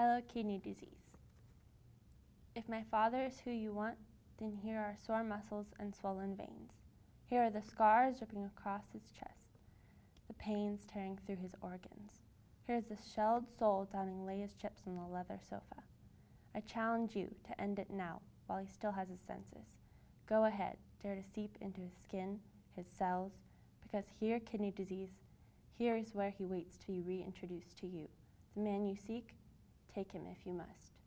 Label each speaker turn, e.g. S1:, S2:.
S1: Hello, kidney disease. If my father is who you want, then here are sore muscles and swollen veins. Here are the scars dripping across his chest, the pains tearing through his organs. Here is the shelled soul downing Lay's chips on the leather sofa. I challenge you to end it now while he still has his senses. Go ahead, dare to seep into his skin, his cells, because here, kidney disease, here is where he waits to be reintroduced to you. The man you seek, take him if you must.